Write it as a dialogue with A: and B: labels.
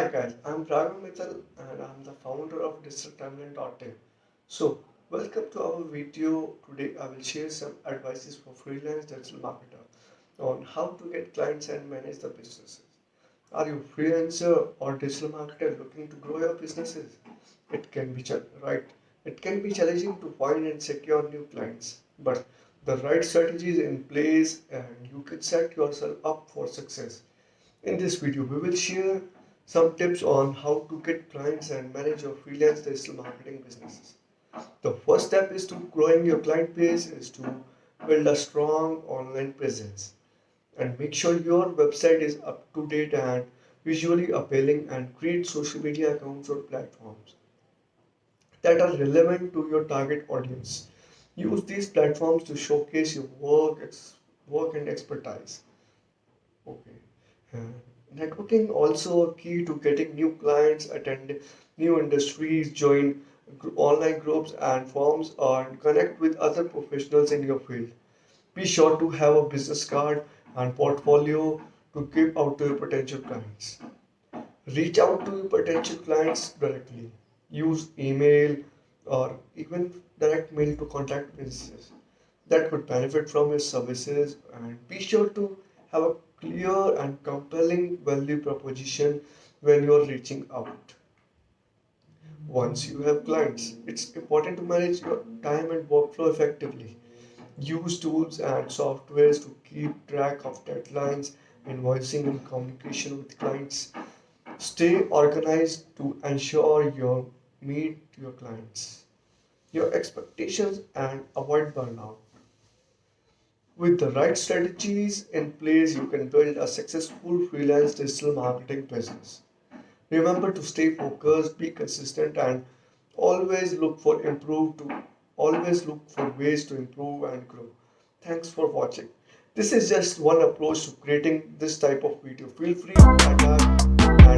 A: Mithal and I'm the founder of DigitalTimeline.in. So, welcome to our video. Today I will share some advices for freelance digital marketer on how to get clients and manage the businesses. Are you a freelancer or digital marketer looking to grow your businesses? It can be right. It can be challenging to find and secure new clients, but the right strategy is in place and you can set yourself up for success. In this video, we will share some tips on how to get clients and manage your freelance digital marketing businesses. The first step is to growing your client base is to build a strong online presence and make sure your website is up to date and visually appealing and create social media accounts or platforms that are relevant to your target audience. Use these platforms to showcase your work, work and expertise. Okay. Uh, networking also a key to getting new clients, attend new industries, join online groups and forums, and connect with other professionals in your field. Be sure to have a business card and portfolio to give out to your potential clients. Reach out to your potential clients directly. Use email or even direct mail to contact businesses that could benefit from your services and be sure to have a clear and compelling value proposition when you're reaching out. Once you have clients, it's important to manage your time and workflow effectively. Use tools and softwares to keep track of deadlines, invoicing, and communication with clients. Stay organized to ensure you meet your clients, your expectations, and avoid burnout. With the right strategies in place, you can build a successful freelance digital marketing business. Remember to stay focused, be consistent, and always look for improve to always look for ways to improve and grow. Thanks for watching. This is just one approach to creating this type of video. Feel free to